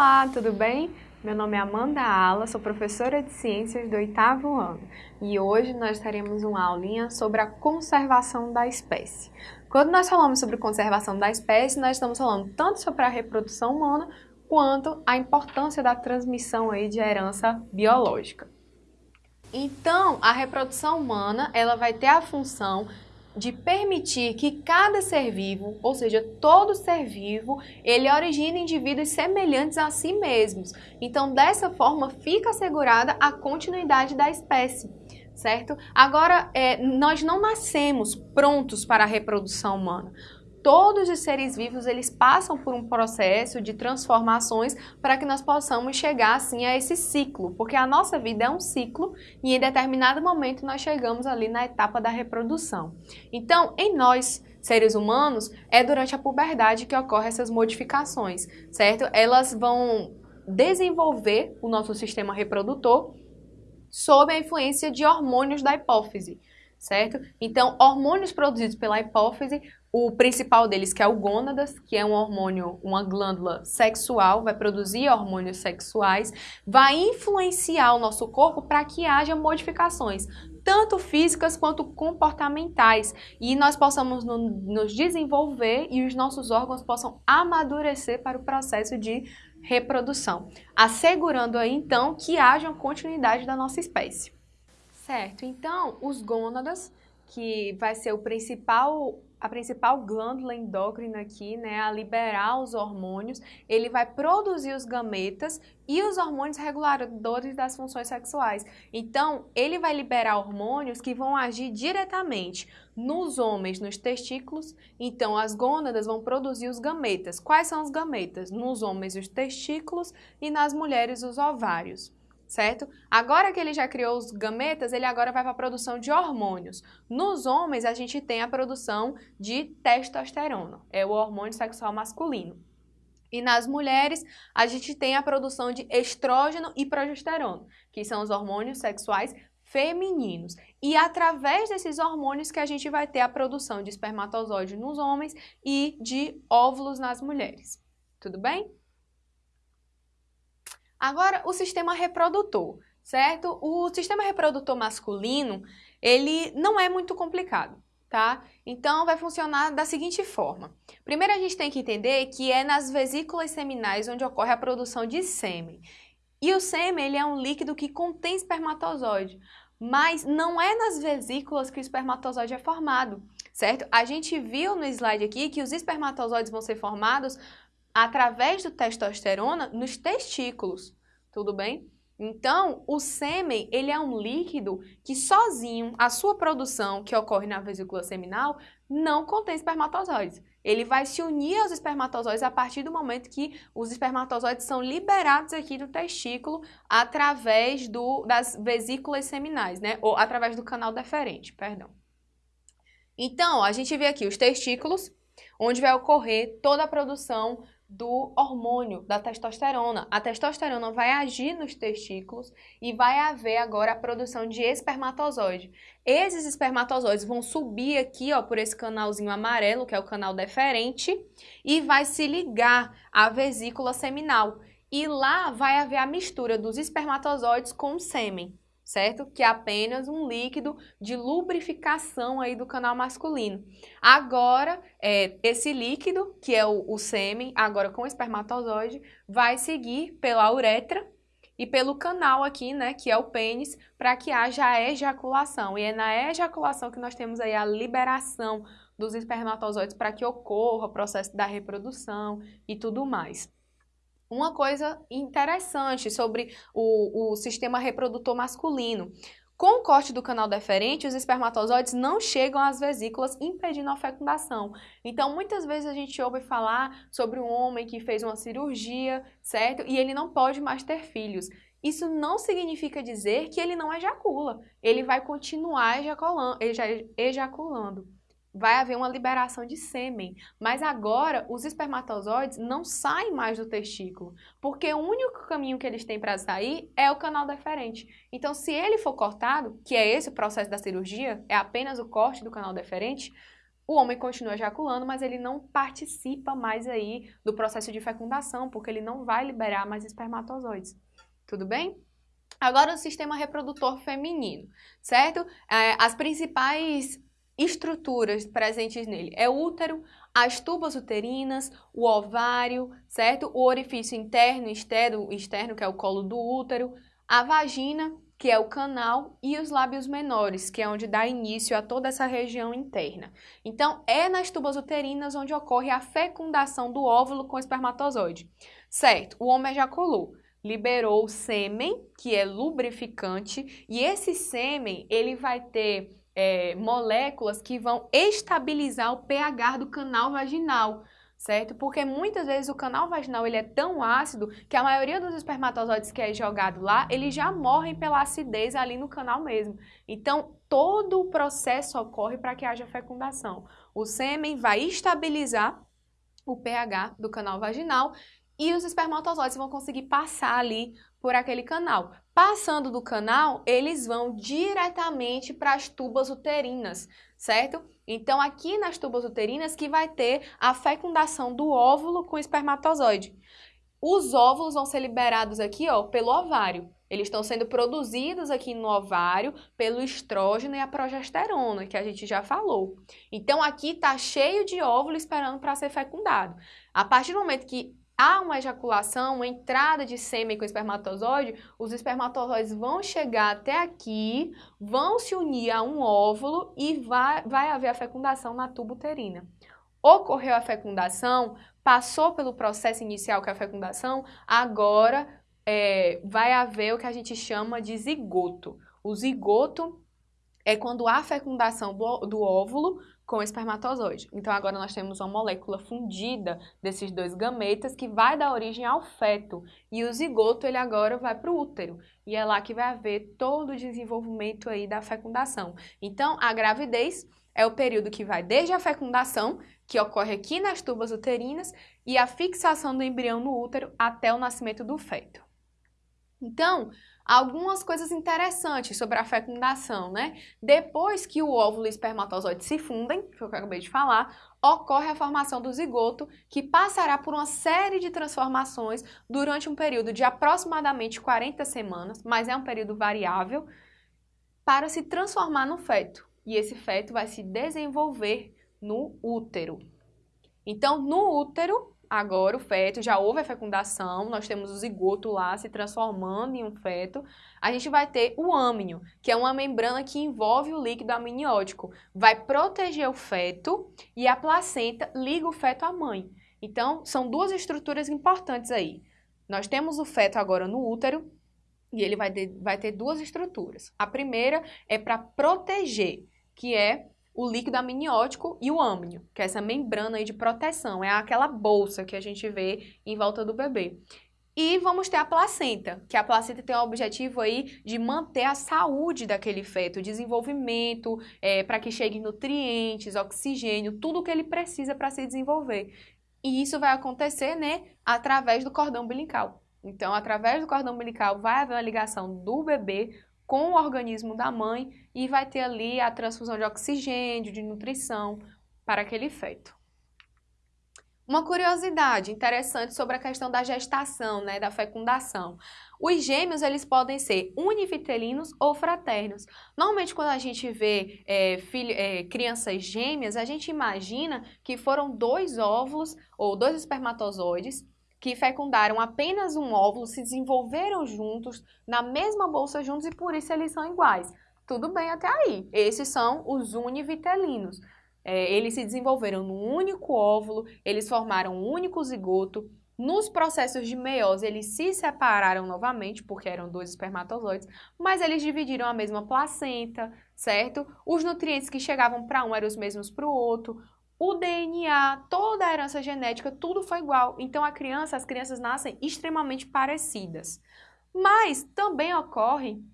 Olá, tudo bem? Meu nome é Amanda Ala, sou professora de Ciências do oitavo ano e hoje nós teremos uma aulinha sobre a conservação da espécie. Quando nós falamos sobre conservação da espécie, nós estamos falando tanto sobre a reprodução humana quanto a importância da transmissão aí de herança biológica. Então, a reprodução humana ela vai ter a função de permitir que cada ser vivo, ou seja, todo ser vivo, ele origine indivíduos semelhantes a si mesmos. Então, dessa forma, fica assegurada a continuidade da espécie, certo? Agora, é, nós não nascemos prontos para a reprodução humana todos os seres vivos eles passam por um processo de transformações para que nós possamos chegar assim a esse ciclo, porque a nossa vida é um ciclo e em determinado momento nós chegamos ali na etapa da reprodução. Então, em nós, seres humanos, é durante a puberdade que ocorrem essas modificações, certo? Elas vão desenvolver o nosso sistema reprodutor sob a influência de hormônios da hipófise certo? Então, hormônios produzidos pela hipófise o principal deles, que é o gônadas, que é um hormônio, uma glândula sexual, vai produzir hormônios sexuais, vai influenciar o nosso corpo para que haja modificações, tanto físicas quanto comportamentais, e nós possamos no, nos desenvolver e os nossos órgãos possam amadurecer para o processo de reprodução, assegurando aí então que haja continuidade da nossa espécie. Certo, então os gônadas, que vai ser o principal a principal glândula endócrina aqui, né, a liberar os hormônios, ele vai produzir os gametas e os hormônios reguladores das funções sexuais. Então, ele vai liberar hormônios que vão agir diretamente nos homens, nos testículos. Então, as gônadas vão produzir os gametas. Quais são os gametas? Nos homens, os testículos e nas mulheres, os ovários certo? Agora que ele já criou os gametas, ele agora vai para a produção de hormônios. Nos homens, a gente tem a produção de testosterona, é o hormônio sexual masculino. E nas mulheres, a gente tem a produção de estrógeno e progesterona, que são os hormônios sexuais femininos. E através desses hormônios que a gente vai ter a produção de espermatozoide nos homens e de óvulos nas mulheres. Tudo bem? Agora, o sistema reprodutor, certo? O sistema reprodutor masculino, ele não é muito complicado, tá? Então, vai funcionar da seguinte forma. Primeiro, a gente tem que entender que é nas vesículas seminais onde ocorre a produção de sêmen. E o sêmen, ele é um líquido que contém espermatozoide, mas não é nas vesículas que o espermatozoide é formado, certo? A gente viu no slide aqui que os espermatozoides vão ser formados através do testosterona nos testículos, tudo bem? Então, o sêmen, ele é um líquido que sozinho, a sua produção, que ocorre na vesícula seminal, não contém espermatozoides. Ele vai se unir aos espermatozoides a partir do momento que os espermatozoides são liberados aqui do testículo através do, das vesículas seminais, né? Ou através do canal deferente, perdão. Então, a gente vê aqui os testículos, onde vai ocorrer toda a produção do hormônio, da testosterona. A testosterona vai agir nos testículos e vai haver agora a produção de espermatozoide. Esses espermatozoides vão subir aqui, ó, por esse canalzinho amarelo, que é o canal deferente, e vai se ligar à vesícula seminal. E lá vai haver a mistura dos espermatozoides com o sêmen certo? Que é apenas um líquido de lubrificação aí do canal masculino. Agora, é, esse líquido, que é o, o sêmen, agora com espermatozoide, vai seguir pela uretra e pelo canal aqui, né, que é o pênis, para que haja a ejaculação. E é na ejaculação que nós temos aí a liberação dos espermatozoides para que ocorra o processo da reprodução e tudo mais. Uma coisa interessante sobre o, o sistema reprodutor masculino. Com o corte do canal deferente, os espermatozoides não chegam às vesículas, impedindo a fecundação. Então, muitas vezes a gente ouve falar sobre um homem que fez uma cirurgia, certo? E ele não pode mais ter filhos. Isso não significa dizer que ele não ejacula. Ele vai continuar ejaculando. Vai haver uma liberação de sêmen. Mas agora, os espermatozoides não saem mais do testículo, porque o único caminho que eles têm para sair é o canal deferente. Então, se ele for cortado, que é esse o processo da cirurgia, é apenas o corte do canal deferente, o homem continua ejaculando, mas ele não participa mais aí do processo de fecundação, porque ele não vai liberar mais espermatozoides. Tudo bem? Agora o sistema reprodutor feminino, certo? É, as principais estruturas presentes nele é o útero, as tubas uterinas, o ovário, certo? O orifício interno e externo, externo, que é o colo do útero, a vagina, que é o canal, e os lábios menores, que é onde dá início a toda essa região interna. Então, é nas tubas uterinas onde ocorre a fecundação do óvulo com espermatozoide. Certo, o homem ejaculou liberou o sêmen, que é lubrificante, e esse sêmen ele vai ter é, moléculas que vão estabilizar o pH do canal vaginal, certo? Porque muitas vezes o canal vaginal ele é tão ácido que a maioria dos espermatozoides que é jogado lá, eles já morrem pela acidez ali no canal mesmo. Então, todo o processo ocorre para que haja fecundação. O sêmen vai estabilizar o pH do canal vaginal e os espermatozoides vão conseguir passar ali por aquele canal. Passando do canal, eles vão diretamente para as tubas uterinas, certo? Então, aqui nas tubas uterinas que vai ter a fecundação do óvulo com espermatozoide. Os óvulos vão ser liberados aqui, ó, pelo ovário. Eles estão sendo produzidos aqui no ovário pelo estrógeno e a progesterona, que a gente já falou. Então, aqui tá cheio de óvulo esperando para ser fecundado. A partir do momento que há uma ejaculação, uma entrada de sêmen com espermatozoide, os espermatozoides vão chegar até aqui, vão se unir a um óvulo e vai, vai haver a fecundação na tuba uterina. Ocorreu a fecundação, passou pelo processo inicial que é a fecundação, agora é, vai haver o que a gente chama de zigoto. O zigoto é quando há fecundação do, do óvulo com espermatozoide. Então agora nós temos uma molécula fundida desses dois gametas que vai dar origem ao feto. E o zigoto ele agora vai para o útero. E é lá que vai haver todo o desenvolvimento aí da fecundação. Então a gravidez é o período que vai desde a fecundação, que ocorre aqui nas tubas uterinas, e a fixação do embrião no útero até o nascimento do feto. Então, algumas coisas interessantes sobre a fecundação, né? Depois que o óvulo e o espermatozoide se fundem, que eu acabei de falar, ocorre a formação do zigoto, que passará por uma série de transformações durante um período de aproximadamente 40 semanas, mas é um período variável, para se transformar no feto. E esse feto vai se desenvolver no útero. Então, no útero, agora o feto, já houve a fecundação, nós temos o zigoto lá se transformando em um feto, a gente vai ter o âmnio, que é uma membrana que envolve o líquido amniótico, vai proteger o feto e a placenta liga o feto à mãe. Então, são duas estruturas importantes aí. Nós temos o feto agora no útero e ele vai ter, vai ter duas estruturas. A primeira é para proteger, que é o líquido amniótico e o âmnio, que é essa membrana aí de proteção, é aquela bolsa que a gente vê em volta do bebê. E vamos ter a placenta, que a placenta tem o objetivo aí de manter a saúde daquele feto, desenvolvimento, é, para que chegue nutrientes, oxigênio, tudo que ele precisa para se desenvolver. E isso vai acontecer, né, através do cordão umbilical. Então, através do cordão umbilical vai haver uma ligação do bebê com o organismo da mãe e vai ter ali a transfusão de oxigênio, de nutrição para aquele feto. Uma curiosidade interessante sobre a questão da gestação, né, da fecundação. Os gêmeos, eles podem ser univitelinos ou fraternos. Normalmente, quando a gente vê é, filho, é, crianças gêmeas, a gente imagina que foram dois óvulos ou dois espermatozoides que fecundaram apenas um óvulo se desenvolveram juntos na mesma bolsa juntos e por isso eles são iguais. Tudo bem até aí. Esses são os univitelinos. É, eles se desenvolveram num único óvulo, eles formaram um único zigoto. Nos processos de meiose, eles se separaram novamente, porque eram dois espermatozoides, mas eles dividiram a mesma placenta, certo? Os nutrientes que chegavam para um eram os mesmos para o outro o DNA, toda a herança genética, tudo foi igual. Então a criança, as crianças nascem extremamente parecidas. Mas também ocorre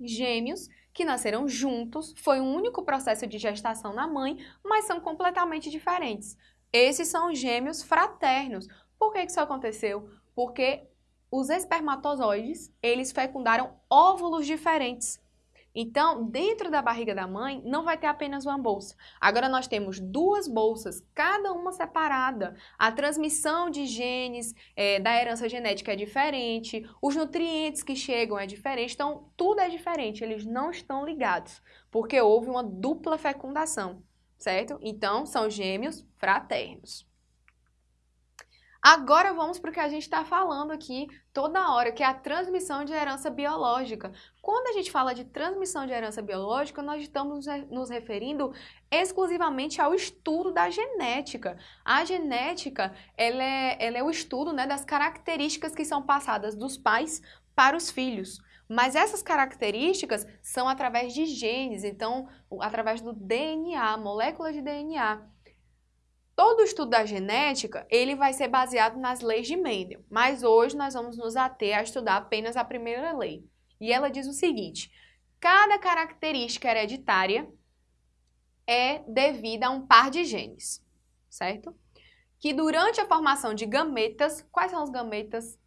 gêmeos que nasceram juntos, foi um único processo de gestação na mãe, mas são completamente diferentes. Esses são gêmeos fraternos. Por que isso aconteceu? Porque os espermatozoides, eles fecundaram óvulos diferentes. Então, dentro da barriga da mãe, não vai ter apenas uma bolsa. Agora nós temos duas bolsas, cada uma separada. A transmissão de genes é, da herança genética é diferente, os nutrientes que chegam é diferente, então tudo é diferente, eles não estão ligados, porque houve uma dupla fecundação, certo? Então, são gêmeos fraternos. Agora vamos para o que a gente está falando aqui toda hora, que é a transmissão de herança biológica. Quando a gente fala de transmissão de herança biológica, nós estamos nos referindo exclusivamente ao estudo da genética. A genética, ela é, ela é o estudo né, das características que são passadas dos pais para os filhos. Mas essas características são através de genes, então, através do DNA, moléculas de DNA. Todo o estudo da genética, ele vai ser baseado nas leis de Mendel, mas hoje nós vamos nos ater a estudar apenas a primeira lei. E ela diz o seguinte, cada característica hereditária é devida a um par de genes, certo? Que durante a formação de gametas, quais são os gametas?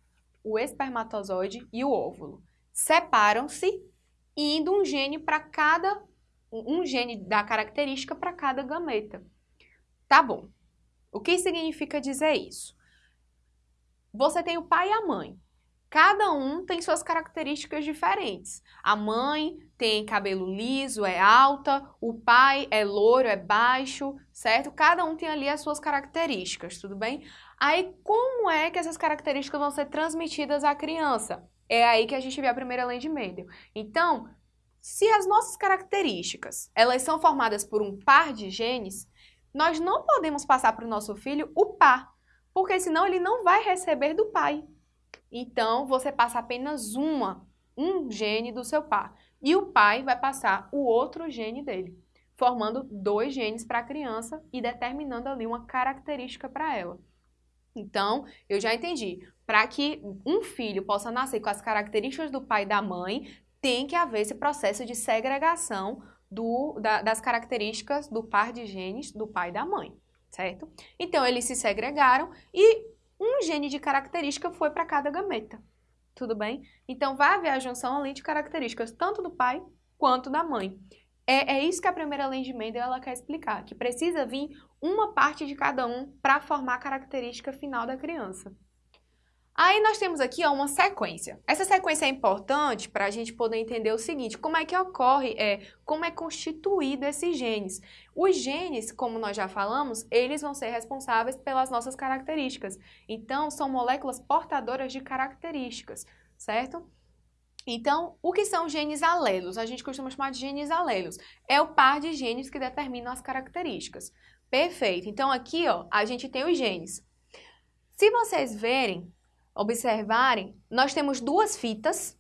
O espermatozoide e o óvulo. Separam-se indo um gene para cada um gene da característica para cada gameta. Tá bom. O que significa dizer isso? Você tem o pai e a mãe. Cada um tem suas características diferentes. A mãe tem cabelo liso, é alta, o pai é louro, é baixo, certo? Cada um tem ali as suas características, tudo bem? Aí, como é que essas características vão ser transmitidas à criança? É aí que a gente vê a primeira lei de Mendel. Então, se as nossas características, elas são formadas por um par de genes, nós não podemos passar para o nosso filho o par, porque senão ele não vai receber do pai. Então, você passa apenas uma, um gene do seu par. E o pai vai passar o outro gene dele, formando dois genes para a criança e determinando ali uma característica para ela. Então, eu já entendi. Para que um filho possa nascer com as características do pai e da mãe, tem que haver esse processo de segregação do, da, das características do par de genes do pai e da mãe, certo? Então, eles se segregaram e um gene de característica foi para cada gameta, tudo bem? Então, vai haver a junção ali de características tanto do pai quanto da mãe. É, é isso que a primeira lei de Mendel ela quer explicar, que precisa vir uma parte de cada um para formar a característica final da criança. Aí nós temos aqui ó, uma sequência. Essa sequência é importante para a gente poder entender o seguinte, como é que ocorre, é, como é constituído esses genes. Os genes, como nós já falamos, eles vão ser responsáveis pelas nossas características. Então, são moléculas portadoras de características, certo? Então, o que são genes alelos? A gente costuma chamar de genes alelos. É o par de genes que determinam as características. Perfeito. Então, aqui ó, a gente tem os genes. Se vocês verem, observarem, nós temos duas fitas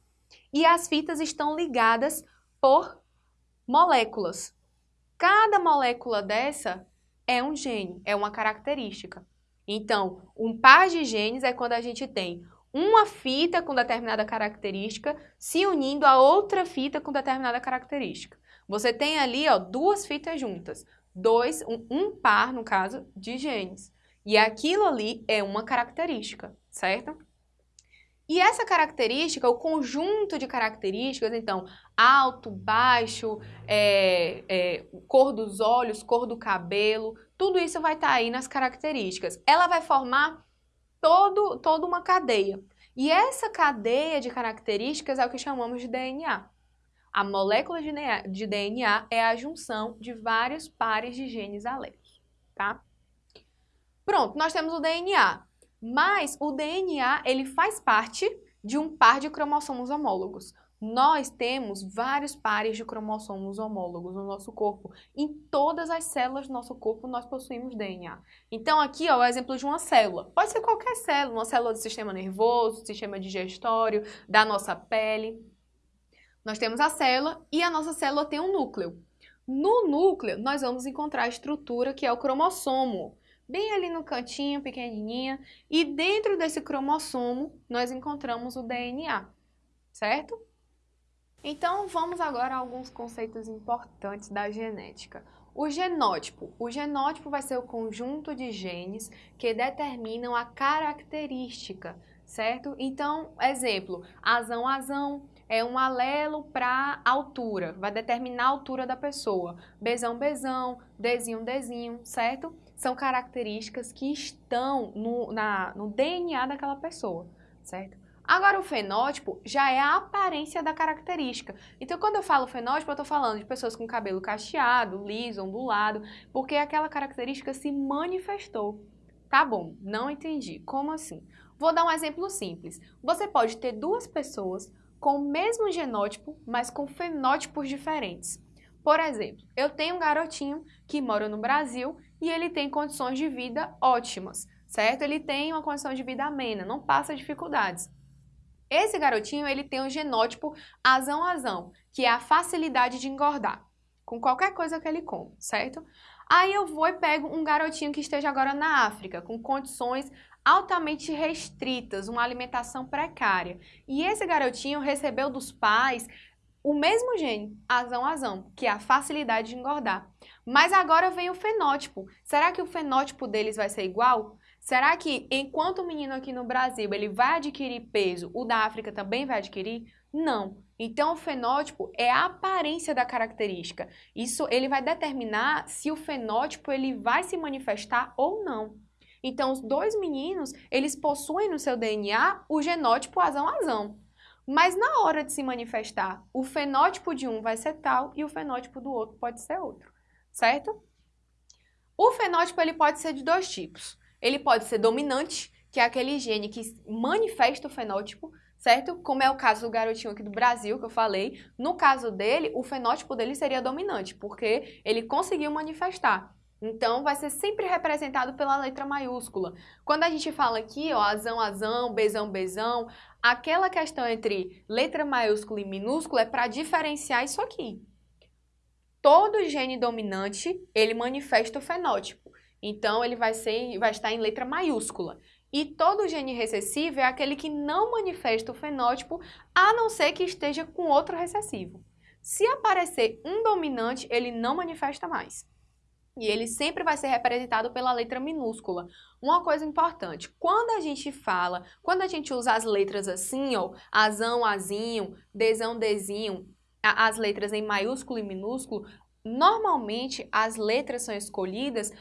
e as fitas estão ligadas por moléculas. Cada molécula dessa é um gene, é uma característica. Então, um par de genes é quando a gente tem uma fita com determinada característica se unindo a outra fita com determinada característica. Você tem ali ó, duas fitas juntas, dois, um, um par, no caso, de genes. E aquilo ali é uma característica, certo? E essa característica, o conjunto de características, então, alto, baixo, é, é, cor dos olhos, cor do cabelo, tudo isso vai estar tá aí nas características. Ela vai formar todo, toda uma cadeia. E essa cadeia de características é o que chamamos de DNA. A molécula de DNA, é a junção de vários pares de genes alelos, tá? Pronto, nós temos o DNA, mas o DNA ele faz parte de um par de cromossomos homólogos. Nós temos vários pares de cromossomos homólogos no nosso corpo. Em todas as células do nosso corpo nós possuímos DNA. Então aqui ó, é o exemplo de uma célula. Pode ser qualquer célula, uma célula do sistema nervoso, sistema digestório, da nossa pele. Nós temos a célula e a nossa célula tem um núcleo. No núcleo nós vamos encontrar a estrutura que é o cromossomo bem ali no cantinho, pequenininha, e dentro desse cromossomo nós encontramos o DNA, certo? Então vamos agora a alguns conceitos importantes da genética. O genótipo. O genótipo vai ser o conjunto de genes que determinam a característica, certo? Então, exemplo, azão, azão, é um alelo para altura, vai determinar a altura da pessoa. Bzão, Bzão, Dzinho, Dzinho, certo? São características que estão no, na, no DNA daquela pessoa, certo? Agora, o fenótipo já é a aparência da característica. Então, quando eu falo fenótipo, eu estou falando de pessoas com cabelo cacheado, liso, ondulado, porque aquela característica se manifestou. Tá bom, não entendi. Como assim? Vou dar um exemplo simples. Você pode ter duas pessoas com o mesmo genótipo, mas com fenótipos diferentes. Por exemplo, eu tenho um garotinho que mora no Brasil e ele tem condições de vida ótimas, certo? Ele tem uma condição de vida amena, não passa dificuldades. Esse garotinho, ele tem um genótipo azão-azão, que é a facilidade de engordar, com qualquer coisa que ele come, certo? Aí eu vou e pego um garotinho que esteja agora na África, com condições altamente restritas, uma alimentação precária. E esse garotinho recebeu dos pais o mesmo gene, azão-azão, que é a facilidade de engordar. Mas agora vem o fenótipo. Será que o fenótipo deles vai ser igual? Será que enquanto o menino aqui no Brasil ele vai adquirir peso, o da África também vai adquirir? Não. Então o fenótipo é a aparência da característica. Isso ele vai determinar se o fenótipo ele vai se manifestar ou não. Então os dois meninos, eles possuem no seu DNA o genótipo azão-azão. Mas na hora de se manifestar, o fenótipo de um vai ser tal e o fenótipo do outro pode ser outro, certo? O fenótipo ele pode ser de dois tipos. Ele pode ser dominante, que é aquele gene que manifesta o fenótipo, certo? Como é o caso do garotinho aqui do Brasil, que eu falei. No caso dele, o fenótipo dele seria dominante, porque ele conseguiu manifestar. Então, vai ser sempre representado pela letra maiúscula. Quando a gente fala aqui, ó, azão, azão, bezão, bezão, aquela questão entre letra maiúscula e minúscula é para diferenciar isso aqui. Todo gene dominante, ele manifesta o fenótipo. Então, ele vai, ser, vai estar em letra maiúscula. E todo gene recessivo é aquele que não manifesta o fenótipo, a não ser que esteja com outro recessivo. Se aparecer um dominante, ele não manifesta mais. E ele sempre vai ser representado pela letra minúscula. Uma coisa importante, quando a gente fala, quando a gente usa as letras assim, ó, azão, azinho, desão, dezinho, as letras em maiúsculo e minúsculo, normalmente as letras são escolhidas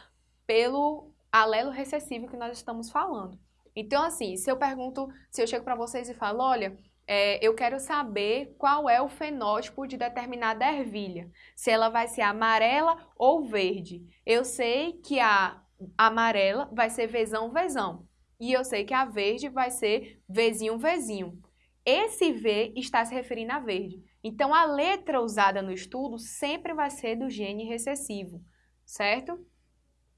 pelo alelo recessivo que nós estamos falando. Então, assim, se eu pergunto, se eu chego para vocês e falo, olha, é, eu quero saber qual é o fenótipo de determinada ervilha, se ela vai ser amarela ou verde. Eu sei que a amarela vai ser vezão, vezão, e eu sei que a verde vai ser vezinho, vezinho. Esse V está se referindo a verde. Então, a letra usada no estudo sempre vai ser do gene recessivo, certo?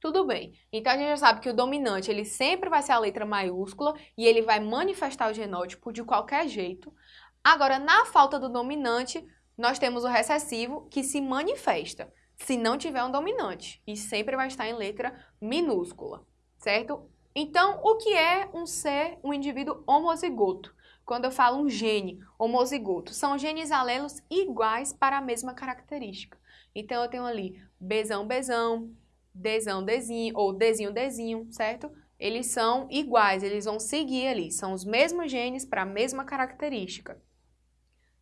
Tudo bem. Então a gente já sabe que o dominante ele sempre vai ser a letra maiúscula e ele vai manifestar o genótipo de qualquer jeito. Agora, na falta do dominante, nós temos o recessivo que se manifesta se não tiver um dominante e sempre vai estar em letra minúscula, certo? Então, o que é um ser, um indivíduo homozigoto? Quando eu falo um gene homozigoto, são genes alelos iguais para a mesma característica. Então, eu tenho ali Bzão, Bzão, Dzão, Dzinho, ou Dzinho, Dzinho, certo? Eles são iguais, eles vão seguir ali, são os mesmos genes para a mesma característica.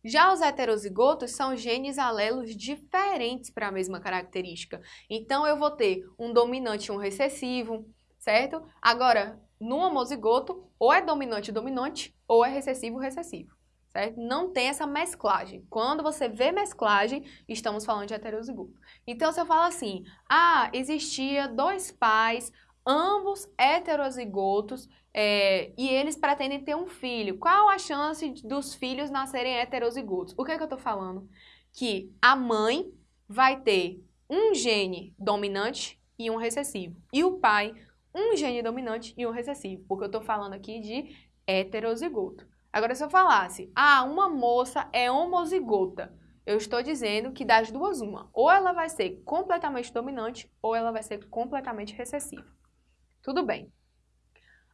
Já os heterozigotos são genes alelos diferentes para a mesma característica. Então, eu vou ter um dominante e um recessivo, certo? Agora, no homozigoto, ou é dominante-dominante, ou é recessivo-recessivo certo? Não tem essa mesclagem. Quando você vê mesclagem, estamos falando de heterozigoto. Então, se eu falo assim, ah, existia dois pais, ambos heterozigotos, é, e eles pretendem ter um filho. Qual a chance dos filhos nascerem heterozigotos? O que é que eu estou falando? Que a mãe vai ter um gene dominante e um recessivo. E o pai, um gene dominante e um recessivo. Porque eu estou falando aqui de heterozigoto. Agora, se eu falasse, ah, uma moça é homozigota, eu estou dizendo que das duas, uma. Ou ela vai ser completamente dominante, ou ela vai ser completamente recessiva. Tudo bem.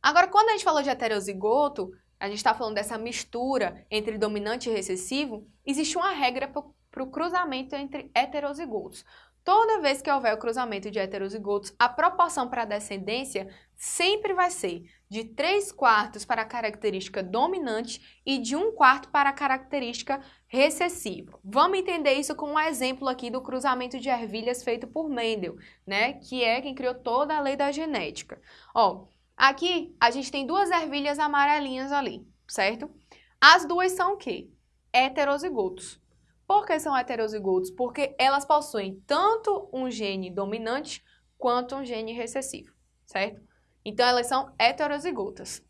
Agora, quando a gente falou de heterozigoto, a gente está falando dessa mistura entre dominante e recessivo, existe uma regra para o cruzamento entre heterozigotos. Toda vez que houver o cruzamento de heterozigotos, a proporção para a descendência sempre vai ser de 3 quartos para a característica dominante e de 1 quarto para a característica recessiva. Vamos entender isso com um exemplo aqui do cruzamento de ervilhas feito por Mendel, né? Que é quem criou toda a lei da genética. Ó, aqui a gente tem duas ervilhas amarelinhas ali, certo? As duas são o quê? Heterozigotos. Por que são heterozigotos? Porque elas possuem tanto um gene dominante quanto um gene recessivo, certo? Então, elas são heterozigotas.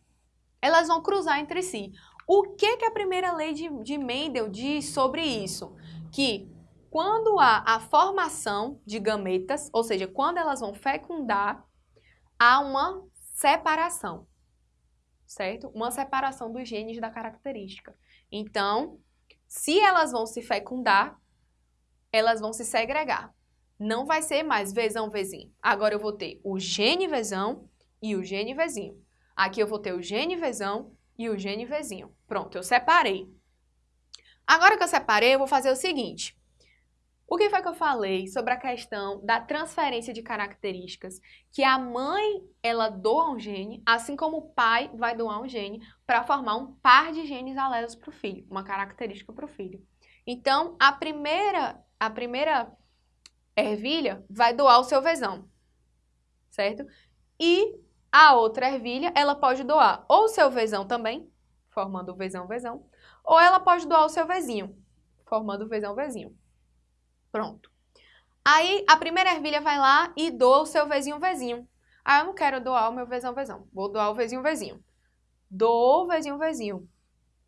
Elas vão cruzar entre si. O que, que a primeira lei de, de Mendel diz sobre isso? Que quando há a formação de gametas, ou seja, quando elas vão fecundar, há uma separação, certo? Uma separação dos genes da característica. Então, se elas vão se fecundar, elas vão se segregar. Não vai ser mais vezão, vezinho. Agora eu vou ter o gene vezão e o gene vezinho. Aqui eu vou ter o gene vezão e o gene vezinho. Pronto, eu separei. Agora que eu separei, eu vou fazer o seguinte. O que foi que eu falei sobre a questão da transferência de características? Que a mãe, ela doa um gene, assim como o pai vai doar um gene para formar um par de genes alelos para o filho, uma característica para o filho. Então, a primeira, a primeira ervilha vai doar o seu vezão, certo? E a outra ervilha, ela pode doar ou o seu vezão também, formando o vezão-vezão, ou ela pode doar o seu vezinho, formando o vezão-vezinho. Pronto. Aí a primeira ervilha vai lá e doa o seu vezinho vezinho. Ah, eu não quero doar o meu vezão vezão. Vou doar o vezinho vezinho. Dou o vezinho vezinho.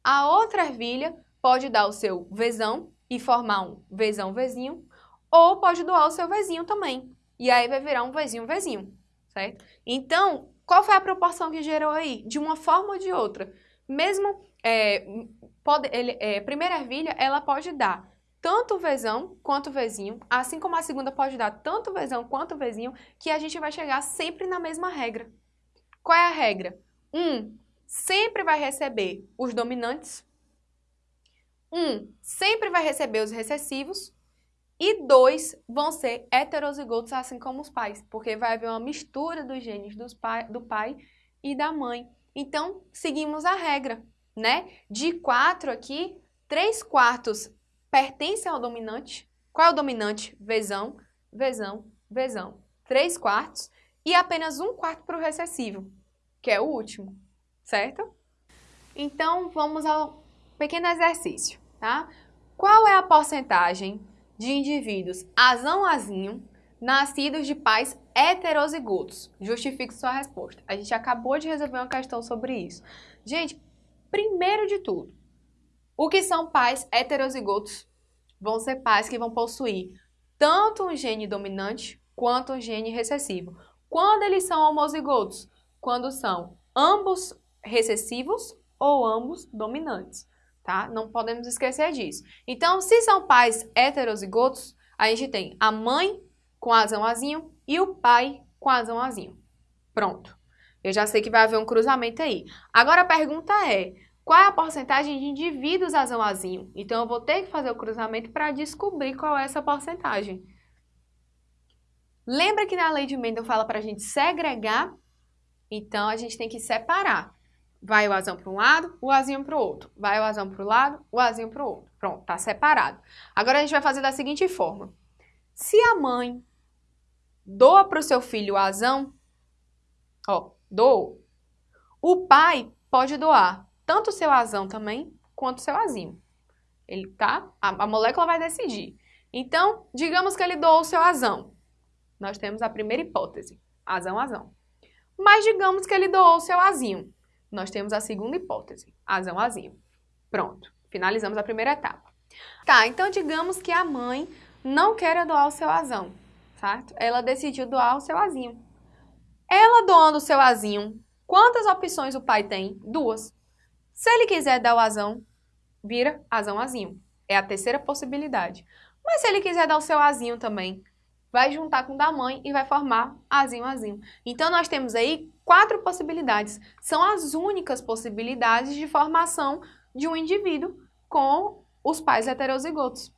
A outra ervilha pode dar o seu vezão e formar um vezão vezinho, ou pode doar o seu vezinho também. E aí vai virar um vezinho vezinho, certo? Então, qual foi a proporção que gerou aí? De uma forma ou de outra. Mesmo, é, pode, ele, é, primeira ervilha, ela pode dar tanto o vezão quanto o vezinho, assim como a segunda pode dar tanto o vezão quanto o vezinho, que a gente vai chegar sempre na mesma regra. Qual é a regra? Um sempre vai receber os dominantes, um sempre vai receber os recessivos, e dois vão ser heterozigotos, assim como os pais, porque vai haver uma mistura dos genes dos pai, do pai e da mãe. Então, seguimos a regra, né? De quatro aqui, três quartos pertencem ao dominante. Qual é o dominante? Vezão, vezão, vezão. Três quartos e apenas um quarto para o recessivo, que é o último, certo? Então, vamos ao pequeno exercício, tá? Qual é a porcentagem de indivíduos azão-azinho nascidos de pais heterozigotos? Justifique sua resposta. A gente acabou de resolver uma questão sobre isso. Gente, primeiro de tudo, o que são pais heterozigotos? Vão ser pais que vão possuir tanto um gene dominante quanto um gene recessivo. Quando eles são homozigotos? Quando são ambos recessivos ou ambos dominantes, tá? Não podemos esquecer disso. Então, se são pais heterozigotos, a gente tem a mãe com azão azinho e o pai com azão azinho. Pronto. Eu já sei que vai haver um cruzamento aí. Agora a pergunta é, qual é a porcentagem de indivíduos azão-azinho. Então, eu vou ter que fazer o cruzamento para descobrir qual é essa porcentagem. Lembra que na lei de Mendel fala para a gente segregar? Então, a gente tem que separar. Vai o azão para um lado, o azinho para o outro. Vai o azão para o lado, o azinho para o outro. Pronto, tá separado. Agora, a gente vai fazer da seguinte forma. Se a mãe doa para o seu filho o azão, ó, doou, o pai pode doar tanto o seu azão também, quanto o seu azinho. Ele tá? A, a molécula vai decidir. Então, digamos que ele doou o seu azão. Nós temos a primeira hipótese, azão, azão. Mas digamos que ele doou o seu azinho. Nós temos a segunda hipótese, azão, azinho. Pronto, finalizamos a primeira etapa. Tá, então digamos que a mãe não quer doar o seu azão, certo? Ela decidiu doar o seu azinho. Ela doando o seu azinho, quantas opções o pai tem? Duas. Se ele quiser dar o azão, vira azão azinho. É a terceira possibilidade. Mas se ele quiser dar o seu azinho também, vai juntar com o da mãe e vai formar azinho azinho. Então nós temos aí quatro possibilidades. São as únicas possibilidades de formação de um indivíduo com os pais heterozigotos.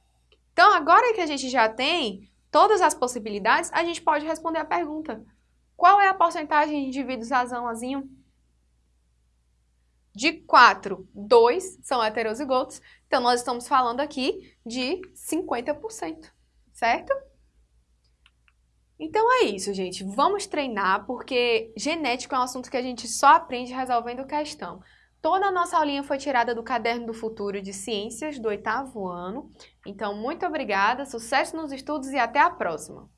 Então, agora que a gente já tem todas as possibilidades, a gente pode responder a pergunta: qual é a porcentagem de indivíduos razão azinho? De 4, 2 são heterozigotos. Então, nós estamos falando aqui de 50%, certo? Então é isso, gente. Vamos treinar, porque genética é um assunto que a gente só aprende resolvendo questão. Toda a nossa aulinha foi tirada do Caderno do Futuro de Ciências do oitavo ano. Então, muito obrigada, sucesso nos estudos e até a próxima!